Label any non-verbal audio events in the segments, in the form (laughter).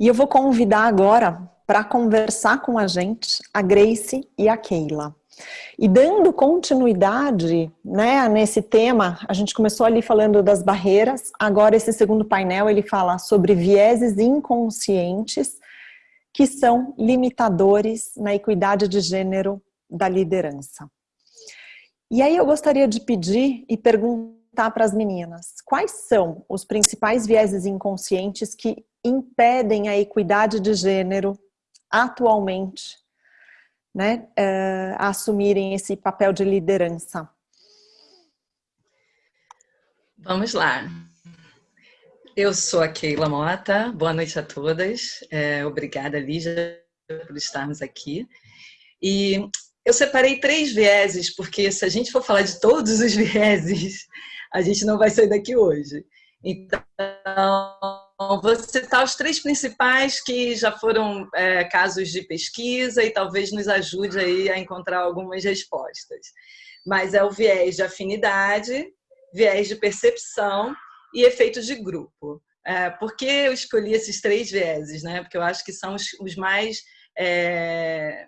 E eu vou convidar agora para conversar com a gente a Grace e a Keila. E dando continuidade né, nesse tema, a gente começou ali falando das barreiras, agora esse segundo painel ele fala sobre vieses inconscientes que são limitadores na equidade de gênero da liderança. E aí eu gostaria de pedir e perguntar para as meninas, quais são os principais vieses inconscientes que impedem a equidade de gênero atualmente né, uh, a assumirem esse papel de liderança? Vamos lá. Eu sou a Keila Mota, boa noite a todas. É, obrigada, Lígia, por estarmos aqui. E eu separei três vieses, porque se a gente for falar de todos os (laughs) vieses, a gente não vai sair daqui hoje. Então, vou citar os três principais que já foram é, casos de pesquisa e talvez nos ajude aí a encontrar algumas respostas. Mas é o viés de afinidade, viés de percepção e efeito de grupo. É, por que eu escolhi esses três vieses? Né? Porque eu acho que são os, os mais é,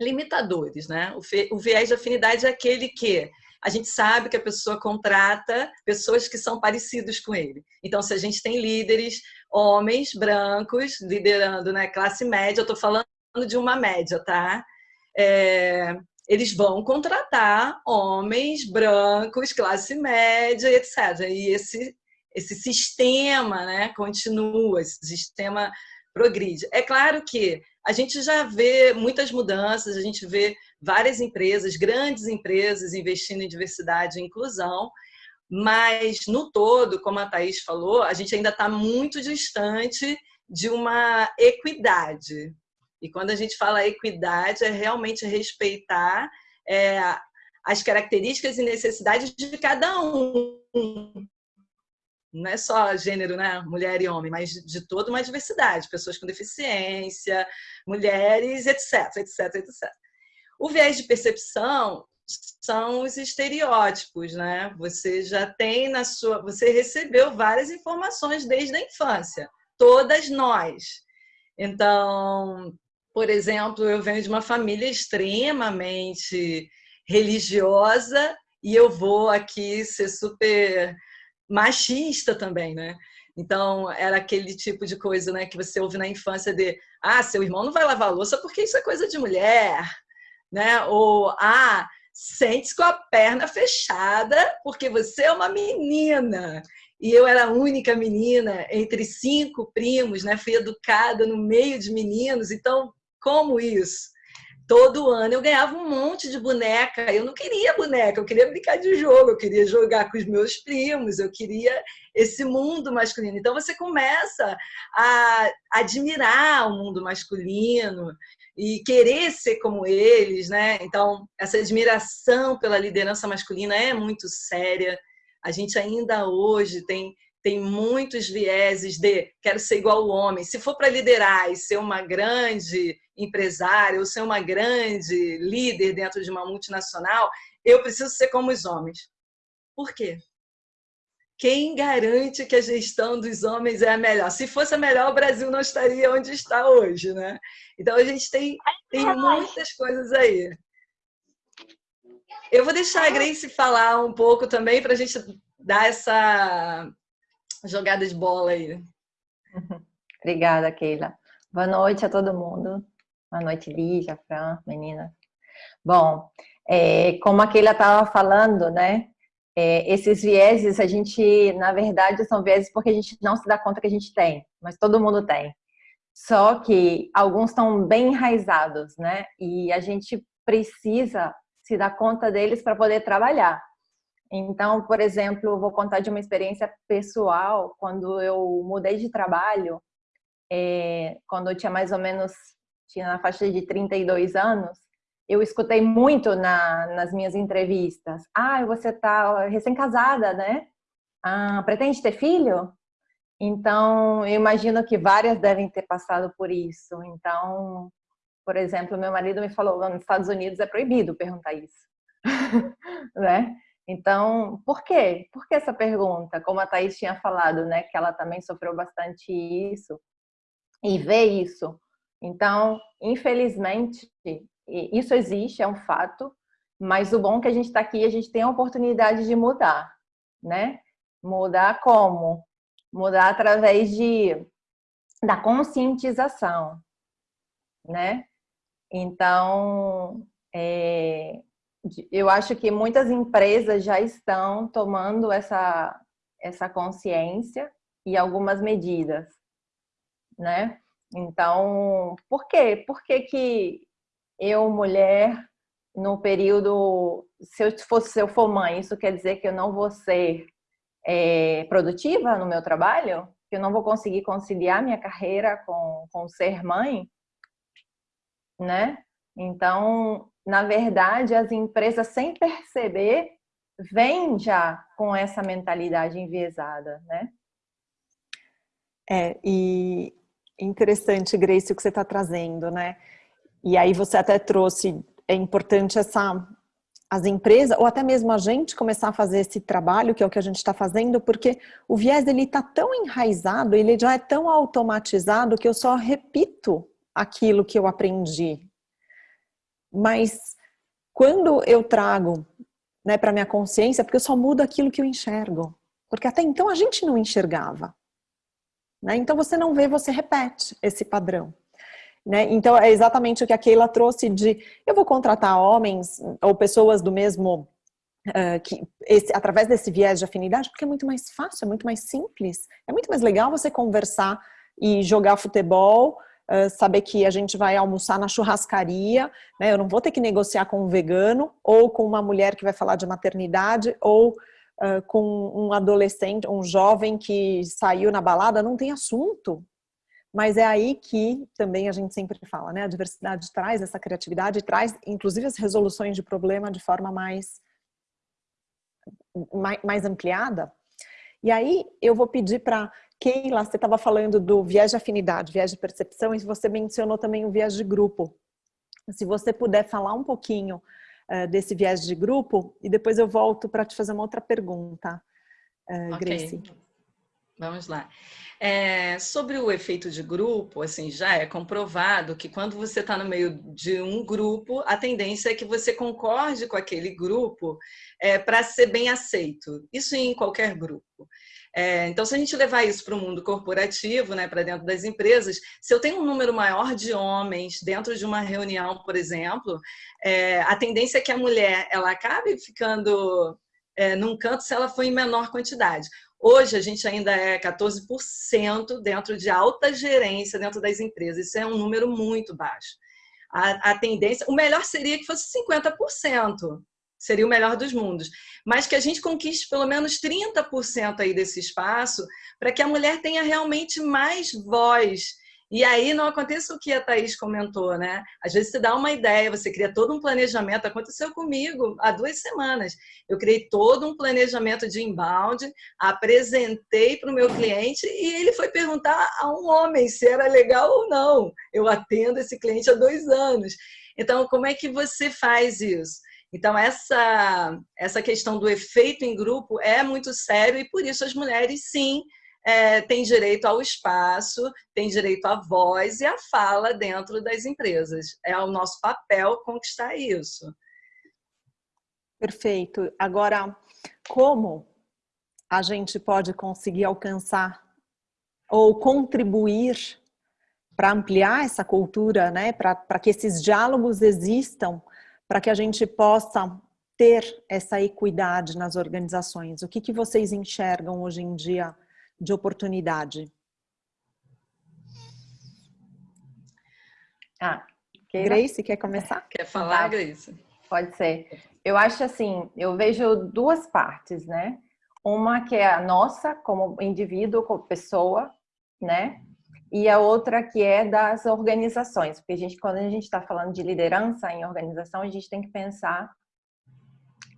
limitadores. Né? O, o viés de afinidade é aquele que a gente sabe que a pessoa contrata pessoas que são parecidos com ele. Então, se a gente tem líderes, homens brancos, liderando né, classe média, eu estou falando de uma média, tá? É, eles vão contratar homens brancos, classe média, etc. E esse, esse sistema né, continua, esse sistema progride. É claro que a gente já vê muitas mudanças, a gente vê várias empresas, grandes empresas investindo em diversidade e inclusão, mas no todo, como a Thaís falou, a gente ainda está muito distante de uma equidade. E quando a gente fala equidade, é realmente respeitar é, as características e necessidades de cada um não é só gênero, né, mulher e homem, mas de toda uma diversidade, pessoas com deficiência, mulheres, etc, etc, etc. O viés de percepção são os estereótipos, né? Você já tem na sua, você recebeu várias informações desde a infância, todas nós. Então, por exemplo, eu venho de uma família extremamente religiosa e eu vou aqui ser super machista também, né? Então, era aquele tipo de coisa né, que você ouve na infância de ah, seu irmão não vai lavar louça porque isso é coisa de mulher, né? Ou ah, sente-se com a perna fechada porque você é uma menina. E eu era a única menina entre cinco primos, né? Fui educada no meio de meninos, então como isso? Todo ano eu ganhava um monte de boneca. Eu não queria boneca, eu queria brincar de jogo, eu queria jogar com os meus primos, eu queria esse mundo masculino. Então você começa a admirar o mundo masculino e querer ser como eles, né? Então essa admiração pela liderança masculina é muito séria. A gente ainda hoje tem tem muitos vieses de quero ser igual ao homem. Se for para liderar e ser uma grande empresária ou ser uma grande líder dentro de uma multinacional, eu preciso ser como os homens. Por quê? Quem garante que a gestão dos homens é a melhor? Se fosse a melhor, o Brasil não estaria onde está hoje, né? Então a gente tem, tem muitas coisas aí. Eu vou deixar a Grace falar um pouco também para a gente dar essa jogada de bola aí. Obrigada, Keila. Boa noite a todo mundo. Boa noite, Lígia, Fran, menina. Bom, é, como a Keila estava falando, né? É, esses vieses, a gente, na verdade, são vieses porque a gente não se dá conta que a gente tem, mas todo mundo tem. Só que alguns estão bem enraizados, né? E a gente precisa se dar conta deles para poder trabalhar. Então, por exemplo, vou contar de uma experiência pessoal. Quando eu mudei de trabalho, é, quando eu tinha mais ou menos, tinha na faixa de 32 anos, eu escutei muito na, nas minhas entrevistas. Ah, você está recém-casada, né? Ah, pretende ter filho? Então, eu imagino que várias devem ter passado por isso. Então, por exemplo, meu marido me falou, nos Estados Unidos é proibido perguntar isso, (laughs) né? Então, por quê? Por que essa pergunta? Como a Thaís tinha falado, né, que ela também sofreu bastante isso. e ver isso. Então, infelizmente, isso existe, é um fato, mas o bom é que a gente está aqui, a gente tem a oportunidade de mudar, né? Mudar como? Mudar através de, da conscientização, né? Então, é, eu acho que muitas empresas já estão tomando essa, essa consciência e algumas medidas, né? Então, por quê? Por que que eu, mulher, no período, se eu, fosse, se eu for mãe, isso quer dizer que eu não vou ser é, produtiva no meu trabalho? Que eu não vou conseguir conciliar minha carreira com, com ser mãe? Né? Então, na verdade, as empresas, sem perceber, vêm já com essa mentalidade enviesada, né? É, e interessante, Grace, o que você está trazendo, né? E aí você até trouxe, é importante essa as empresas, ou até mesmo a gente começar a fazer esse trabalho, que é o que a gente está fazendo, porque o viés ele está tão enraizado, ele já é tão automatizado que eu só repito aquilo que eu aprendi. Mas quando eu trago né, para minha consciência, porque eu só mudo aquilo que eu enxergo. Porque até então a gente não enxergava. Né? Então você não vê, você repete esse padrão. Né? Então é exatamente o que a Keila trouxe de eu vou contratar homens ou pessoas do mesmo uh, que esse, através desse viés de afinidade, porque é muito mais fácil, é muito mais simples, é muito mais legal você conversar e jogar futebol, saber que a gente vai almoçar na churrascaria, né? eu não vou ter que negociar com um vegano ou com uma mulher que vai falar de maternidade ou uh, com um adolescente, um jovem que saiu na balada, não tem assunto. Mas é aí que também a gente sempre fala, né? A diversidade traz essa criatividade, traz inclusive as resoluções de problema de forma mais, mais, mais ampliada. E aí eu vou pedir para Keila, você estava falando do viés de afinidade, viés de percepção, e você mencionou também o viés de grupo. Se você puder falar um pouquinho uh, desse viés de grupo, e depois eu volto para te fazer uma outra pergunta, uh, okay. Grace. Vamos lá. É, sobre o efeito de grupo, assim, já é comprovado que quando você está no meio de um grupo, a tendência é que você concorde com aquele grupo é, para ser bem aceito. Isso em qualquer grupo. É, então, se a gente levar isso para o mundo corporativo, né, para dentro das empresas, se eu tenho um número maior de homens dentro de uma reunião, por exemplo, é, a tendência é que a mulher ela acabe ficando é, num canto se ela for em menor quantidade. Hoje a gente ainda é 14% dentro de alta gerência dentro das empresas. Isso é um número muito baixo. A, a tendência, o melhor seria que fosse 50%, seria o melhor dos mundos. Mas que a gente conquiste pelo menos 30% aí desse espaço para que a mulher tenha realmente mais voz e aí não acontece o que a Thaís comentou, né? Às vezes você dá uma ideia, você cria todo um planejamento. Aconteceu comigo há duas semanas. Eu criei todo um planejamento de inbound, apresentei para o meu cliente e ele foi perguntar a um homem se era legal ou não. Eu atendo esse cliente há dois anos. Então, como é que você faz isso? Então, essa, essa questão do efeito em grupo é muito sério e por isso as mulheres, sim, é, tem direito ao espaço, tem direito à voz e à fala dentro das empresas. É o nosso papel conquistar isso. Perfeito. Agora, como a gente pode conseguir alcançar ou contribuir para ampliar essa cultura, né? para que esses diálogos existam, para que a gente possa ter essa equidade nas organizações? O que, que vocês enxergam hoje em dia de oportunidade? Ah, queira. Grace, quer começar? Quer falar, Grace? Pode ser. Eu acho assim, eu vejo duas partes, né? Uma que é a nossa, como indivíduo, como pessoa, né? E a outra que é das organizações, porque a gente, quando a gente está falando de liderança em organização, a gente tem que pensar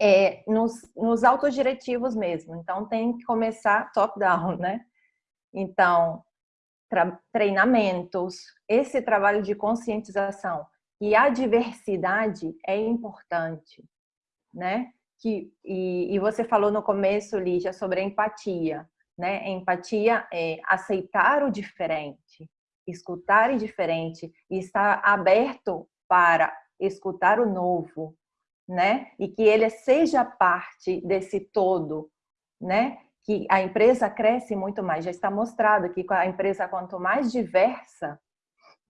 é, nos, nos autodiretivos mesmo. Então, tem que começar top-down, né? Então, treinamentos, esse trabalho de conscientização. E a diversidade é importante, né? Que, e, e você falou no começo, Lígia, sobre a empatia. Né? Empatia é aceitar o diferente, escutar diferente e estar aberto para escutar o novo, né? E que ele seja parte desse todo, né? Que a empresa cresce muito mais. Já está mostrado que a empresa quanto mais diversa,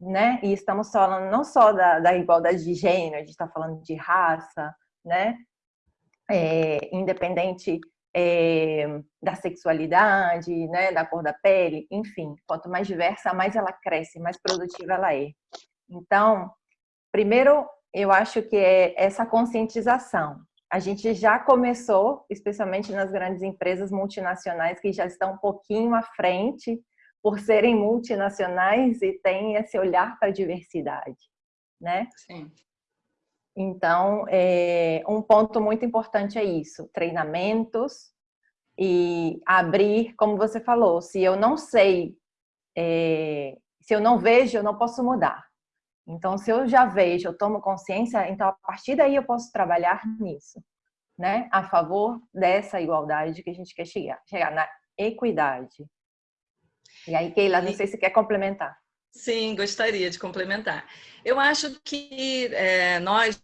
né? E estamos falando não só da, da igualdade de gênero, a gente está falando de raça, né? É, independente é, da sexualidade, né, da cor da pele, enfim, quanto mais diversa, mais ela cresce, mais produtiva ela é. Então, primeiro, eu acho que é essa conscientização. A gente já começou, especialmente nas grandes empresas multinacionais que já estão um pouquinho à frente por serem multinacionais e têm esse olhar para a diversidade, né? Sim. Então, é, um ponto muito importante é isso, treinamentos e abrir, como você falou, se eu não sei, é, se eu não vejo, eu não posso mudar. Então, se eu já vejo, eu tomo consciência, então a partir daí eu posso trabalhar nisso, né? A favor dessa igualdade que a gente quer chegar, chegar na equidade. E aí, Keila, não sei se quer complementar. Sim, gostaria de complementar. Eu acho que é, nós,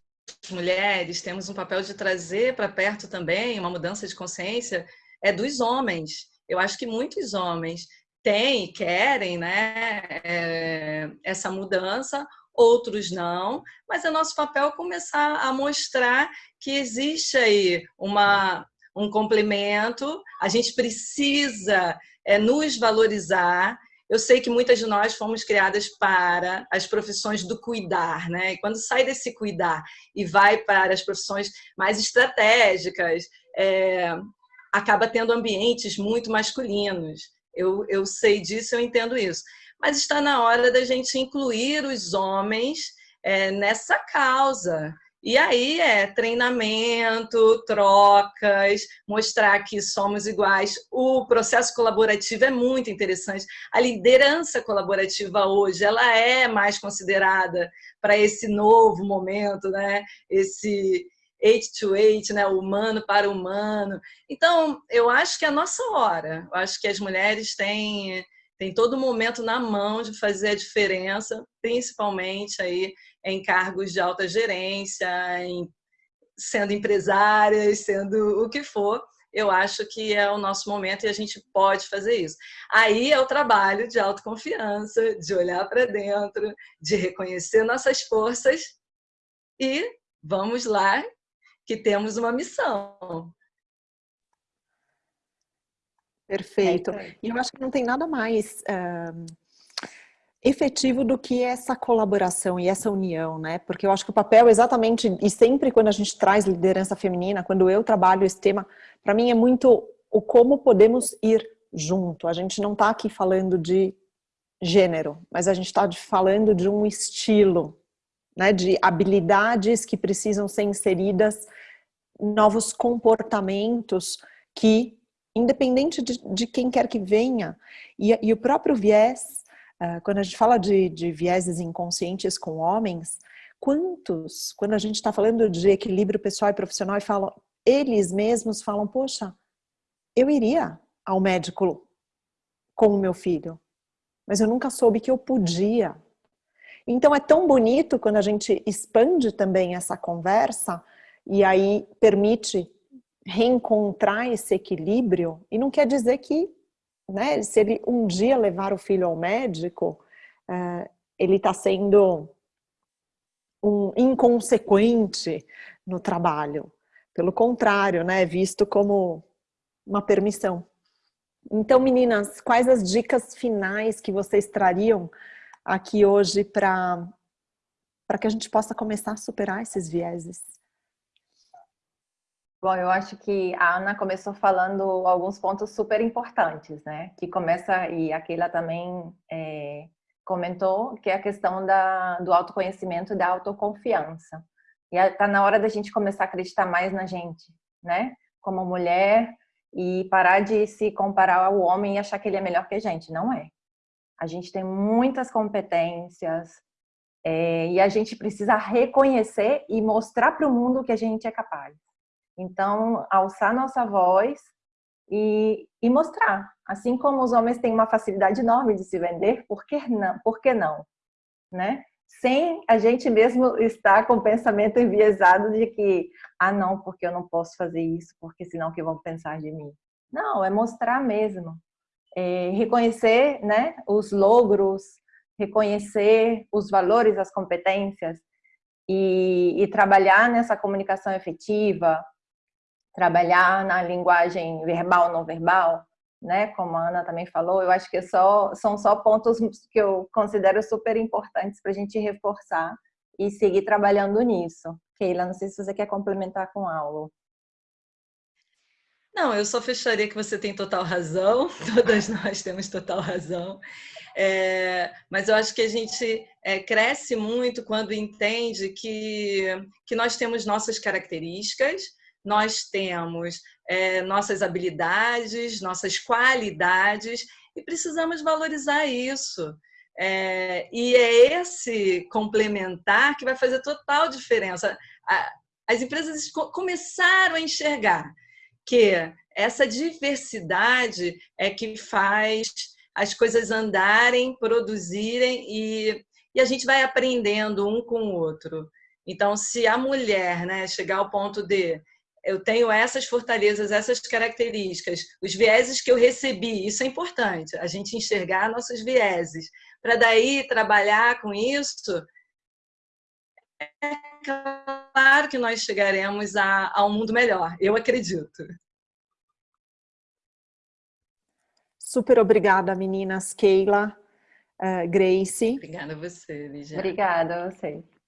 mulheres, temos um papel de trazer para perto também uma mudança de consciência é dos homens. Eu acho que muitos homens têm e querem né, é, essa mudança, outros não, mas é nosso papel começar a mostrar que existe aí uma, um complemento, a gente precisa é, nos valorizar eu sei que muitas de nós fomos criadas para as profissões do cuidar, né? E quando sai desse cuidar e vai para as profissões mais estratégicas, é, acaba tendo ambientes muito masculinos. Eu, eu sei disso, eu entendo isso. Mas está na hora da gente incluir os homens é, nessa causa. E aí é treinamento, trocas, mostrar que somos iguais. O processo colaborativo é muito interessante. A liderança colaborativa hoje, ela é mais considerada para esse novo momento, né? Esse eight to eight, né? humano para humano. Então, eu acho que é a nossa hora. Eu acho que as mulheres têm tem todo momento na mão de fazer a diferença, principalmente aí em cargos de alta gerência, em, sendo empresárias, sendo o que for, eu acho que é o nosso momento e a gente pode fazer isso. Aí é o trabalho de autoconfiança, de olhar para dentro, de reconhecer nossas forças e vamos lá que temos uma missão. Perfeito. É e eu acho que não tem nada mais uh, efetivo do que essa colaboração e essa união, né? Porque eu acho que o papel exatamente, e sempre quando a gente traz liderança feminina, quando eu trabalho esse tema, para mim é muito o como podemos ir junto. A gente não está aqui falando de gênero, mas a gente está falando de um estilo, né? De habilidades que precisam ser inseridas, novos comportamentos que independente de, de quem quer que venha. E, e o próprio viés, uh, quando a gente fala de, de vieses inconscientes com homens, quantos, quando a gente está falando de equilíbrio pessoal e profissional, e falam, eles mesmos falam, poxa, eu iria ao médico com o meu filho, mas eu nunca soube que eu podia. Então é tão bonito quando a gente expande também essa conversa e aí permite reencontrar esse equilíbrio, e não quer dizer que, né, se ele um dia levar o filho ao médico, uh, ele está sendo um inconsequente no trabalho. Pelo contrário, né, visto como uma permissão. Então, meninas, quais as dicas finais que vocês trariam aqui hoje para que a gente possa começar a superar esses vieses? Bom, eu acho que a Ana começou falando alguns pontos super importantes, né? Que começa, e a Keila também é, comentou, que é a questão da, do autoconhecimento e da autoconfiança. E está na hora da gente começar a acreditar mais na gente, né? Como mulher, e parar de se comparar ao homem e achar que ele é melhor que a gente. Não é. A gente tem muitas competências, é, e a gente precisa reconhecer e mostrar para o mundo que a gente é capaz. Então, alçar nossa voz e, e mostrar. Assim como os homens têm uma facilidade enorme de se vender, por que não? Por que não? Né? Sem a gente mesmo estar com o pensamento enviesado de que, ah não, porque eu não posso fazer isso, porque senão que vão pensar de mim? Não, é mostrar mesmo. É, reconhecer né, os logros, reconhecer os valores, as competências e, e trabalhar nessa comunicação efetiva, trabalhar na linguagem verbal, não verbal, né? Como a Ana também falou, eu acho que só, são só pontos que eu considero super importantes para a gente reforçar e seguir trabalhando nisso. Keila, não sei se você quer complementar com algo. Não, eu só fecharia que você tem total razão, (laughs) todas nós temos total razão. É, mas eu acho que a gente é, cresce muito quando entende que, que nós temos nossas características, nós temos é, nossas habilidades, nossas qualidades e precisamos valorizar isso. É, e é esse complementar que vai fazer total diferença. As empresas começaram a enxergar que essa diversidade é que faz as coisas andarem, produzirem e, e a gente vai aprendendo um com o outro. Então, se a mulher né, chegar ao ponto de eu tenho essas fortalezas, essas características, os vieses que eu recebi, isso é importante, a gente enxergar nossos vieses, para daí trabalhar com isso, é claro que nós chegaremos a, a um mundo melhor, eu acredito. Super obrigada, meninas. Keila, uh, Grace. Obrigada a você, Lígia. Obrigada a você.